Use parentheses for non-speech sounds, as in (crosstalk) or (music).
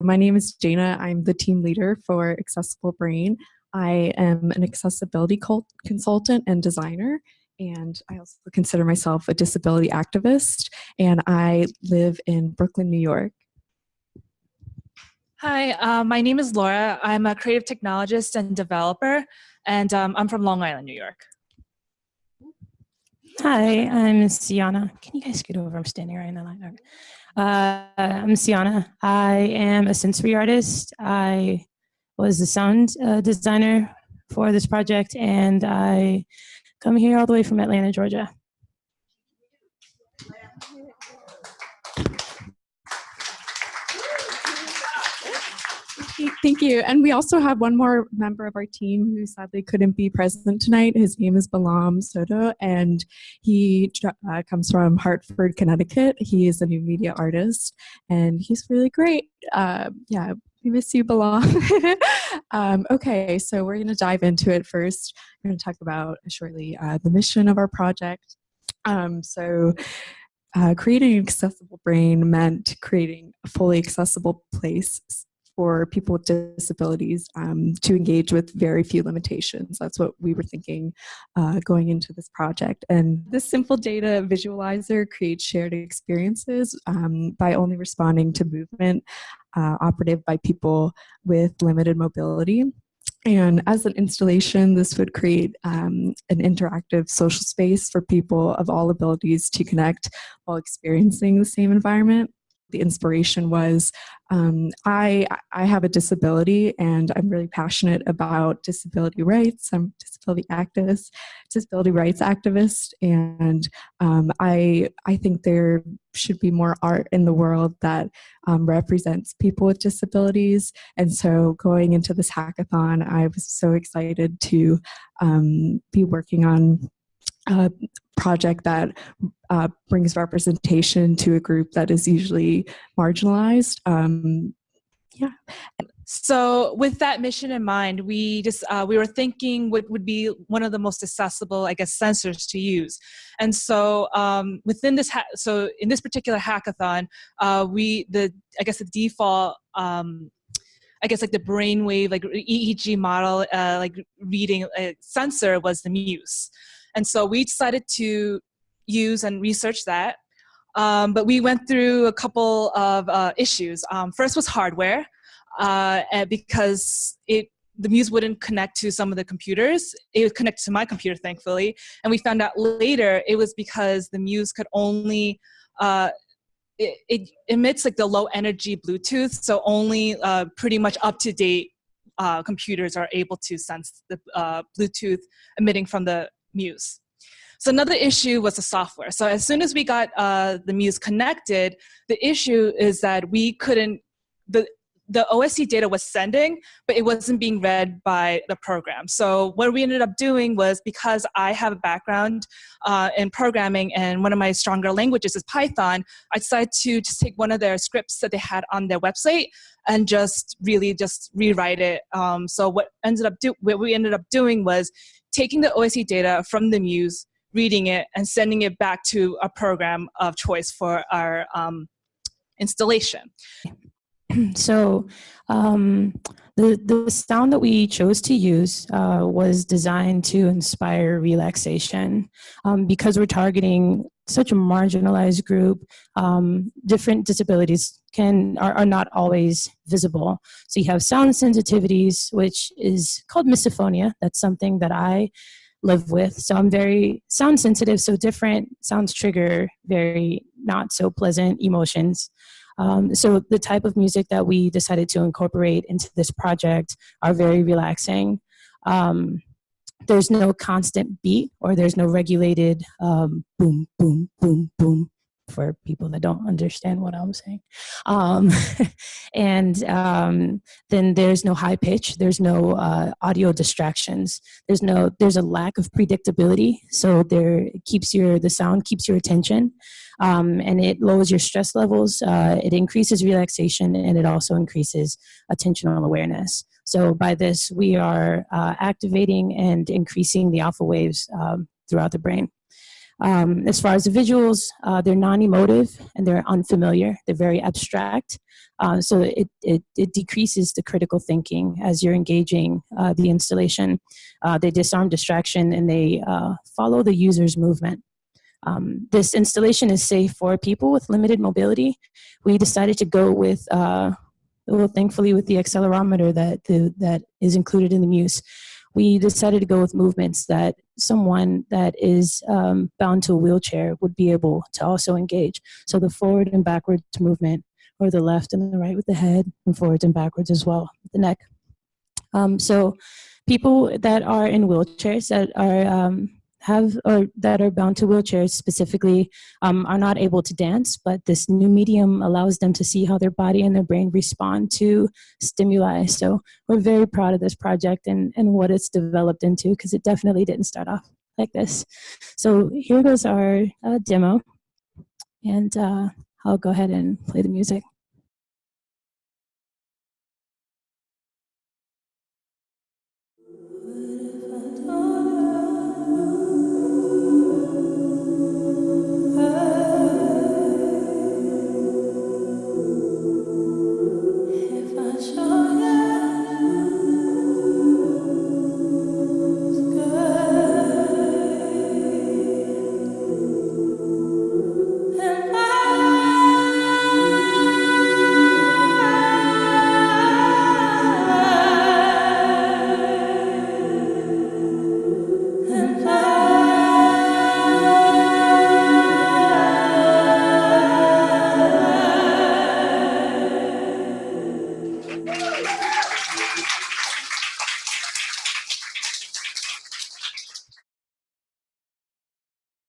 my name is Jana. I'm the team leader for Accessible Brain. I am an accessibility consultant and designer, and I also consider myself a disability activist, and I live in Brooklyn, New York. Hi, uh, my name is Laura. I'm a creative technologist and developer, and um, I'm from Long Island, New York. Hi, I'm Siana. Can you guys scoot over? I'm standing right in the line. Uh, I'm Siana. I am a sensory artist. I was the sound uh, designer for this project, and I come here all the way from Atlanta, Georgia. Thank you. And we also have one more member of our team who sadly couldn't be present tonight. His name is Balam Soto, and he uh, comes from Hartford, Connecticut. He is a new media artist, and he's really great. Uh, yeah, we miss you, Balam. (laughs) um, okay, so we're going to dive into it first. We're going to talk about shortly uh, the mission of our project. Um, so uh, creating an accessible brain meant creating a fully accessible place for people with disabilities um, to engage with very few limitations. That's what we were thinking uh, going into this project. And this simple data visualizer creates shared experiences um, by only responding to movement uh, operative by people with limited mobility. And as an installation, this would create um, an interactive social space for people of all abilities to connect while experiencing the same environment the inspiration was um, I, I have a disability and I'm really passionate about disability rights. I'm a disability activist, disability rights activist, and um, I, I think there should be more art in the world that um, represents people with disabilities. And so going into this hackathon, I was so excited to um, be working on a project that uh, brings representation to a group that is usually marginalized. Um, yeah. So with that mission in mind, we just uh, we were thinking what would be one of the most accessible, I guess, sensors to use. And so um, within this, so in this particular hackathon, uh, we the I guess the default. Um, I guess like the brainwave, like EEG model, uh, like reading uh, sensor was the Muse. And so we decided to use and research that. Um, but we went through a couple of uh, issues. Um, first was hardware, uh, because it the Muse wouldn't connect to some of the computers. It would connect to my computer, thankfully. And we found out later it was because the Muse could only, uh, it, it, emits like the low energy Bluetooth, so only uh, pretty much up to date uh, computers are able to sense the uh, Bluetooth emitting from the Muse. So another issue was the software. So as soon as we got uh, the Muse connected, the issue is that we couldn't, the, the OSC data was sending, but it wasn't being read by the program. So what we ended up doing was because I have a background uh, in programming and one of my stronger languages is Python, I decided to just take one of their scripts that they had on their website and just really just rewrite it. Um, so what ended up do what we ended up doing was taking the OSC data from the Muse, reading it, and sending it back to a program of choice for our um, installation. (clears throat) So um, the, the sound that we chose to use uh, was designed to inspire relaxation. Um, because we're targeting such a marginalized group, um, different disabilities can are, are not always visible. So you have sound sensitivities, which is called misophonia. That's something that I live with. So I'm very sound sensitive, so different sounds trigger very not so pleasant emotions. Um, so the type of music that we decided to incorporate into this project are very relaxing. Um, there's no constant beat or there's no regulated um, boom, boom, boom, boom for people that don't understand what I'm saying. Um, (laughs) and um, then there's no high pitch, there's no uh, audio distractions, there's no, there's a lack of predictability. So there keeps your, the sound keeps your attention um, and it lowers your stress levels, uh, it increases relaxation and it also increases attentional awareness. So by this, we are uh, activating and increasing the alpha waves um, throughout the brain. Um, as far as the visuals, uh, they're non-emotive and they're unfamiliar. They're very abstract. Uh, so it, it, it, decreases the critical thinking as you're engaging uh, the installation. Uh, they disarm distraction and they uh, follow the user's movement. Um, this installation is safe for people with limited mobility. We decided to go with, uh, well, thankfully with the accelerometer that, the, that is included in the Muse, we decided to go with movements that someone that is um, bound to a wheelchair would be able to also engage. So the forward and backwards movement, or the left and the right with the head, and forwards and backwards as well, the neck. Um, so people that are in wheelchairs that are um, have or that are bound to wheelchairs specifically um, are not able to dance, but this new medium allows them to see how their body and their brain respond to stimuli. So we're very proud of this project and, and what it's developed into because it definitely didn't start off like this. So here goes our uh, demo and uh, I'll go ahead and play the music. I